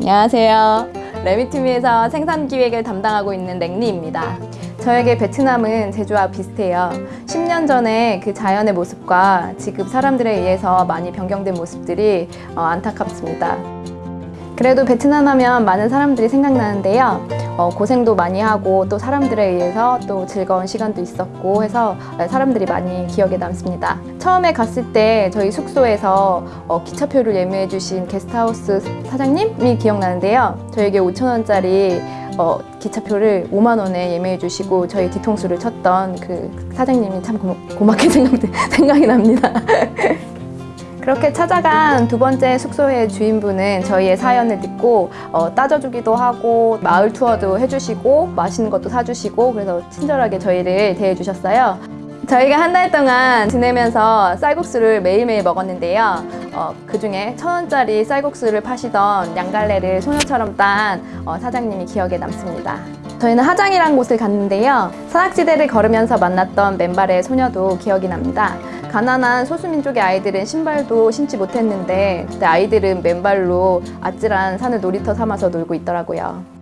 안녕하세요. 레미투미에서 생산 기획을 담당하고 있는 랭리입니다. 저에게 베트남은 제주와 비슷해요. 10년 전에 그 자연의 모습과 지금 사람들에 의해서 많이 변경된 모습들이 어, 안타깝습니다. 그래도 베트남 하면 많은 사람들이 생각나는데요. 어, 고생도 많이 하고 또 사람들에 의해서 또 즐거운 시간도 있었고 해서 사람들이 많이 기억에 남습니다. 처음에 갔을 때 저희 숙소에서 어, 기차표를 예매해 주신 게스트하우스 사장님이 기억나는데요. 저에게 5천원짜리 어, 기차표를 5만 원에 예매해 주시고 저희 뒤통수를 쳤던 그 사장님이 참 고, 고맙게 생각, 생각이 납니다. 그렇게 찾아간 두 번째 숙소의 주인분은 저희의 사연을 듣고 어, 따져주기도 하고 마을 투어도 해주시고 맛있는 것도 사주시고 그래서 친절하게 저희를 대해주셨어요. 저희가 한 달 동안 지내면서 쌀국수를 매일매일 먹었는데요. 어, 그 중에 천 원짜리 쌀국수를 파시던 양갈래를 소녀처럼 딴 어, 사장님이 기억에 남습니다. 저희는 하장이란 곳을 갔는데요. 산악지대를 걸으면서 만났던 맨발의 소녀도 기억이 납니다. 가난한 소수민족의 아이들은 신발도 신지 못했는데 그때 아이들은 맨발로 아찔한 산을 놀이터 삼아서 놀고 있더라고요.